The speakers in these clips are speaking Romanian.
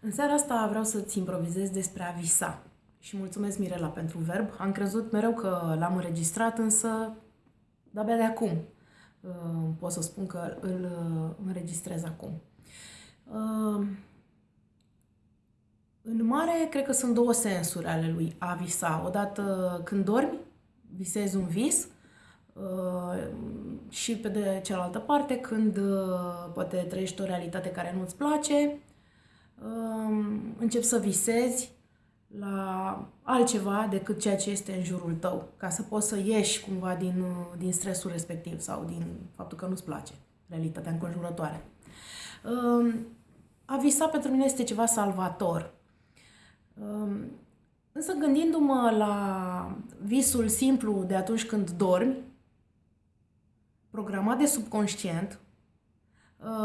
În seara asta vreau să-ți improvizez despre a visa. Și mulțumesc, Mirela, pentru verb. Am crezut mereu că l-am înregistrat, însă de-abia de acum uh, pot să spun că îl uh, înregistrez acum. Uh, în mare, cred că sunt două sensuri ale lui a visa. Odată când dormi, visezi un vis și pe de cealaltă parte când poate trăiești o realitate care nu-ți place începi să visezi la altceva decât ceea ce este în jurul tău, ca să poți să ieși cumva din, din stresul respectiv sau din faptul că nu-ți place realitatea înconjurătoare. A visa pentru mine este ceva salvator. Însă gândindu-mă la visul simplu de atunci când dormi, programat de subconștient,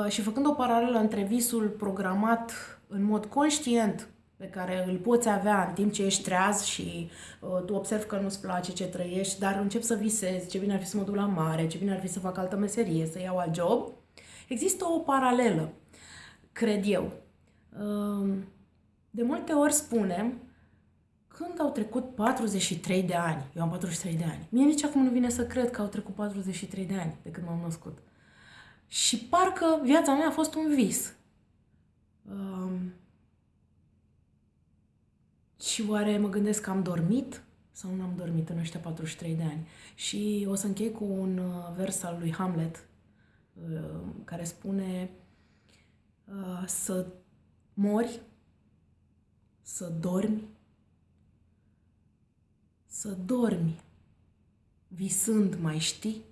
și făcând o paralelă între visul programat în mod conștient pe care îl poți avea în timp ce ești treaz și uh, tu observi că nu-ți place ce trăiești, dar începi să visezi ce bine ar fi să mă duc la mare, ce bine ar fi să fac altă meserie, să iau alt job. Există o paralelă, cred eu. Uh, de multe ori spunem când au trecut 43 de ani, eu am 43 de ani, mie nici acum nu vine să cred că au trecut 43 de ani de când m-am născut. Și parcă viața mea a fost un vis. Um, și oare mă gândesc că am dormit sau nu am dormit în ăștia 43 de ani? Și o să închei cu un uh, vers al lui Hamlet uh, care spune uh, să mori, să dormi, să dormi, visând mai știi,